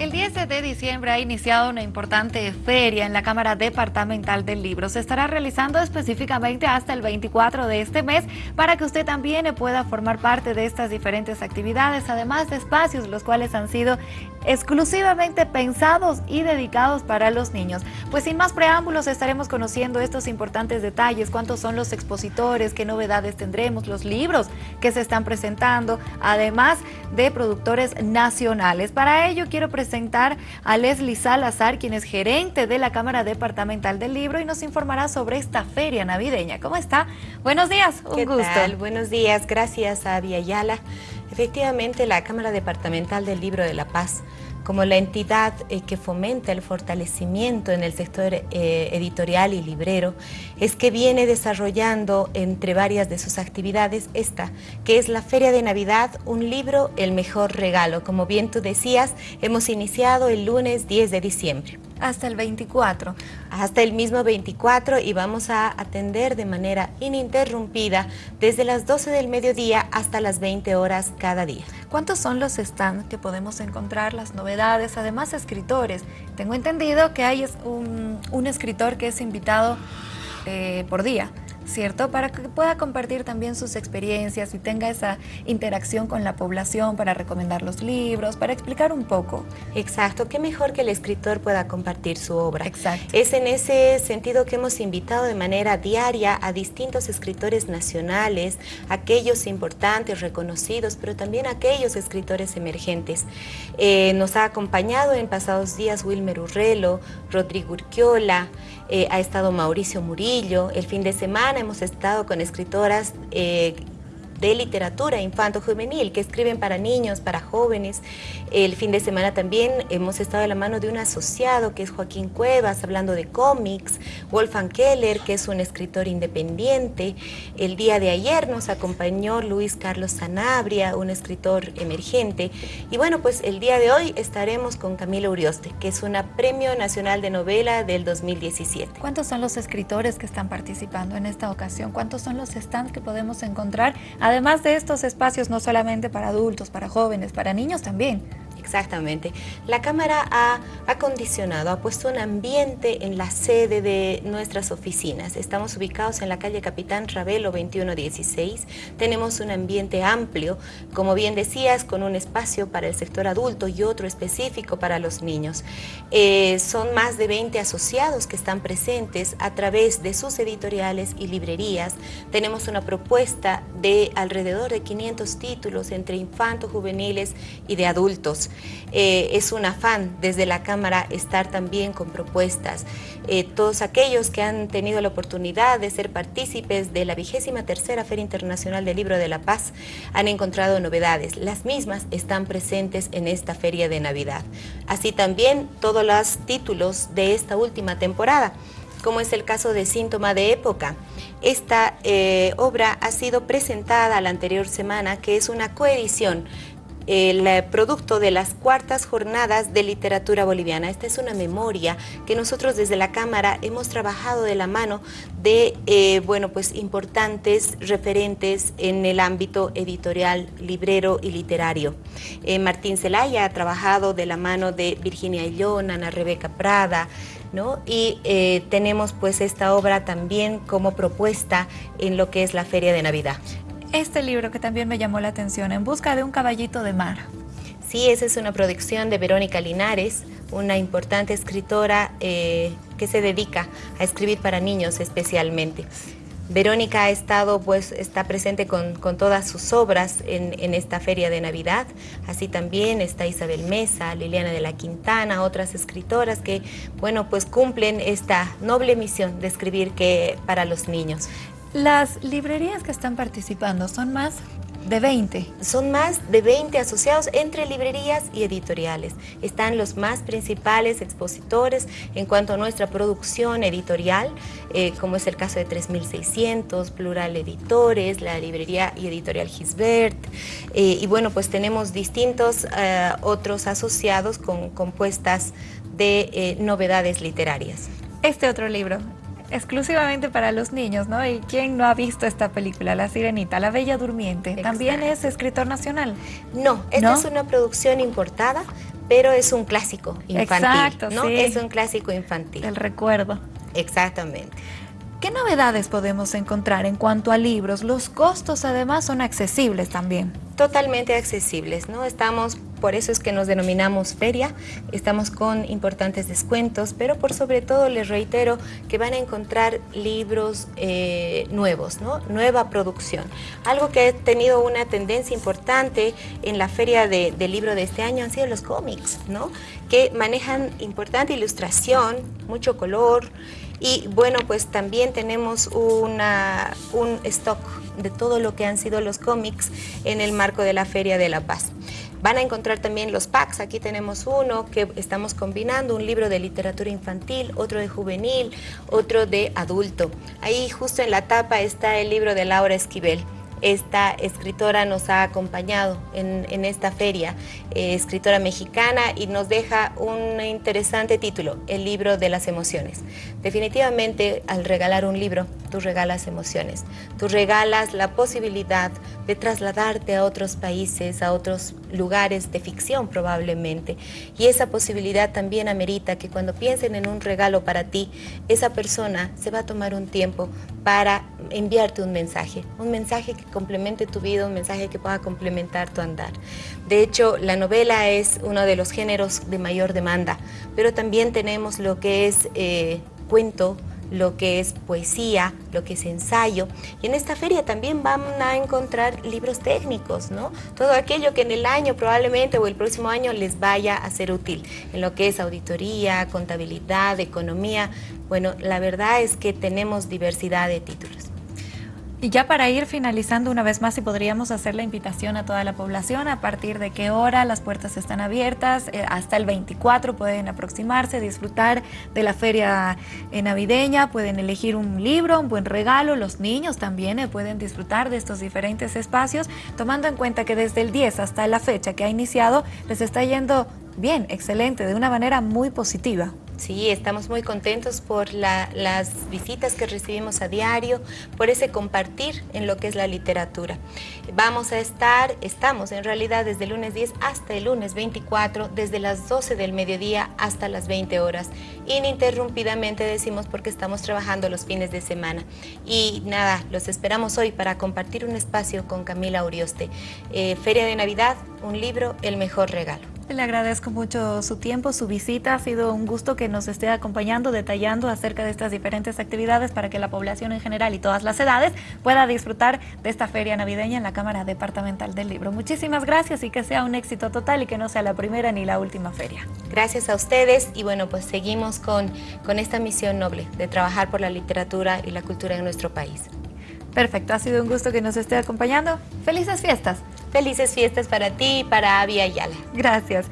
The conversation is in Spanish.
El 10 de diciembre ha iniciado una importante feria en la Cámara Departamental del Libro. Se estará realizando específicamente hasta el 24 de este mes para que usted también pueda formar parte de estas diferentes actividades, además de espacios los cuales han sido exclusivamente pensados y dedicados para los niños. Pues sin más preámbulos estaremos conociendo estos importantes detalles, cuántos son los expositores, qué novedades tendremos, los libros que se están presentando, además de productores nacionales. Para ello quiero presentar presentar a Leslie Salazar, quien es gerente de la Cámara Departamental del Libro y nos informará sobre esta feria navideña. ¿Cómo está? Buenos días, un ¿Qué gusto. Tal? Buenos días, gracias a Ayala. Efectivamente, la Cámara Departamental del Libro de La Paz como la entidad eh, que fomenta el fortalecimiento en el sector eh, editorial y librero, es que viene desarrollando entre varias de sus actividades esta, que es la Feria de Navidad, un libro, el mejor regalo. Como bien tú decías, hemos iniciado el lunes 10 de diciembre. Hasta el 24. Hasta el mismo 24 y vamos a atender de manera ininterrumpida desde las 12 del mediodía hasta las 20 horas cada día. ¿Cuántos son los stands que podemos encontrar, las novedades, además escritores? Tengo entendido que hay un, un escritor que es invitado eh, por día. ¿Cierto? Para que pueda compartir también sus experiencias y tenga esa interacción con la población para recomendar los libros, para explicar un poco. Exacto, qué mejor que el escritor pueda compartir su obra. Exacto. Es en ese sentido que hemos invitado de manera diaria a distintos escritores nacionales, aquellos importantes, reconocidos, pero también aquellos escritores emergentes. Eh, nos ha acompañado en pasados días Wilmer Urrelo, Rodrigo Urquiola, eh, ha estado Mauricio Murillo, el fin de semana hemos estado con escritoras eh, de literatura infanto-juvenil que escriben para niños, para jóvenes. El fin de semana también hemos estado de la mano de un asociado que es Joaquín Cuevas, hablando de cómics, Wolfgang Keller, que es un escritor independiente. El día de ayer nos acompañó Luis Carlos Sanabria, un escritor emergente. Y bueno, pues el día de hoy estaremos con Camila Urioste, que es una Premio Nacional de Novela del 2017. ¿Cuántos son los escritores que están participando en esta ocasión? ¿Cuántos son los stands que podemos encontrar? Además de estos espacios no solamente para adultos, para jóvenes, para niños también. Exactamente. La Cámara ha acondicionado, ha puesto un ambiente en la sede de nuestras oficinas. Estamos ubicados en la calle Capitán Ravelo 2116. Tenemos un ambiente amplio, como bien decías, con un espacio para el sector adulto y otro específico para los niños. Eh, son más de 20 asociados que están presentes a través de sus editoriales y librerías. Tenemos una propuesta de alrededor de 500 títulos entre infantos, juveniles y de adultos. Eh, es un afán desde la Cámara estar también con propuestas. Eh, todos aquellos que han tenido la oportunidad de ser partícipes de la vigésima tercera Feria Internacional del Libro de la Paz han encontrado novedades. Las mismas están presentes en esta Feria de Navidad. Así también todos los títulos de esta última temporada como es el caso de Síntoma de Época. Esta eh, obra ha sido presentada la anterior semana, que es una coedición el eh, producto de las cuartas jornadas de literatura boliviana. Esta es una memoria que nosotros desde la Cámara hemos trabajado de la mano de eh, bueno, pues, importantes referentes en el ámbito editorial, librero y literario. Eh, Martín Zelaya ha trabajado de la mano de Virginia Illón, Ana Rebeca Prada, ¿No? Y tenemos pues esta obra también como propuesta en lo que es la Feria de Navidad este libro que también me llamó la atención, En busca de un caballito de mar. Sí, esa es una producción de Verónica Linares, una importante escritora eh, que se dedica a escribir para niños especialmente. Verónica ha estado, pues, está presente con, todas sus obras en, en, esta feria de Navidad. Así también está Isabel Mesa, Liliana de la Quintana, otras escritoras que, bueno, pues cumplen esta noble misión de escribir que para los niños. Las librerías que están participando son más de 20. Son más de 20 asociados entre librerías y editoriales. Están los más principales expositores en cuanto a nuestra producción editorial, eh, como es el caso de 3600, Plural Editores, la librería y editorial Gisbert. Eh, y bueno, pues tenemos distintos eh, otros asociados con compuestas de novedades literarias. Este otro libro, exclusivamente para los niños, ¿no? ¿Y quién no ha visto esta película, La Sirenita, La Bella Durmiente? ¿También es escritor nacional? No, esta es una producción importada pero es un clásico infantil, ¿no? Es un clásico infantil. El recuerdo. Exactamente. ¿Qué novedades podemos encontrar en cuanto a libros? Los costos además son accesibles también. Totalmente accesibles, ¿no? Estamos, por eso es que nos denominamos feria, estamos con importantes descuentos, pero por sobre todo les reitero que van a encontrar libros eh, nuevos. Nueva producción. Algo que ha tenido una tendencia importante en la feria de, libro de este año han sido los cómics, ¿no? Que manejan importante ilustración, mucho color, y bueno, pues también tenemos un stock de todo lo que han sido los cómics en el marco de la Feria de la Paz. Van a encontrar también los packs, aquí tenemos uno que estamos combinando, un libro de literatura infantil, otro de juvenil, otro de adulto. Ahí justo en la tapa está el libro de Laura Esquivel. Esta escritora nos ha acompañado en, esta feria, eh, escritora mexicana, y nos deja un interesante título, El libro de las emociones. Definitivamente, al regalar un libro, tú regalas emociones, tú regalas la posibilidad de trasladarte a otros países, a otros lugares de ficción probablemente, y esa posibilidad también amerita que cuando piensen en un regalo para ti, esa persona se va a tomar un tiempo para enviarte un mensaje, un mensaje que complemente tu vida, un mensaje que pueda complementar tu andar. De hecho, la novela es uno de los géneros de mayor demanda, pero también tenemos lo que es eh, cuento, lo que es poesía, lo que es ensayo. Y en esta feria también van a encontrar libros técnicos, ¿no? Todo aquello que en el año probablemente o el próximo año les vaya a ser útil, en lo que es auditoría, contabilidad, economía. Bueno, la verdad es que tenemos diversidad de títulos. Y ya para ir finalizando una vez más, si podríamos hacer la invitación a toda la población, a partir de qué hora las puertas están abiertas, eh, hasta el 24 pueden aproximarse, disfrutar de la feria eh, navideña, pueden elegir un libro, un buen regalo, los niños también eh, pueden disfrutar de estos diferentes espacios, tomando en cuenta que desde el 10 hasta la fecha que ha iniciado, les está yendo bien, excelente, de una manera muy positiva. Sí, estamos muy contentos por las visitas que recibimos a diario, por ese compartir en lo que es la literatura. Vamos a estar, estamos en realidad desde el lunes 10 hasta el lunes 24, desde las 12 del mediodía hasta las 20 horas. Ininterrumpidamente decimos porque estamos trabajando los fines de semana. Y nada, los esperamos hoy para compartir un espacio con Camila Urioste. Eh, Feria de Navidad, un libro, el mejor regalo. Le agradezco mucho su tiempo, su visita. Ha sido un gusto que nos esté acompañando, detallando acerca de estas diferentes actividades para que la población en general y todas las edades pueda disfrutar de esta feria navideña en la Cámara Departamental del Libro. Muchísimas gracias y que sea un éxito total y que no sea la primera ni la última feria. Gracias a ustedes y bueno, pues seguimos con, con esta misión noble de trabajar por la literatura y la cultura en nuestro país. Perfecto, ha sido un gusto que nos esté acompañando. ¡Felices fiestas! Felices fiestas para ti y para Avia Ayala. Gracias.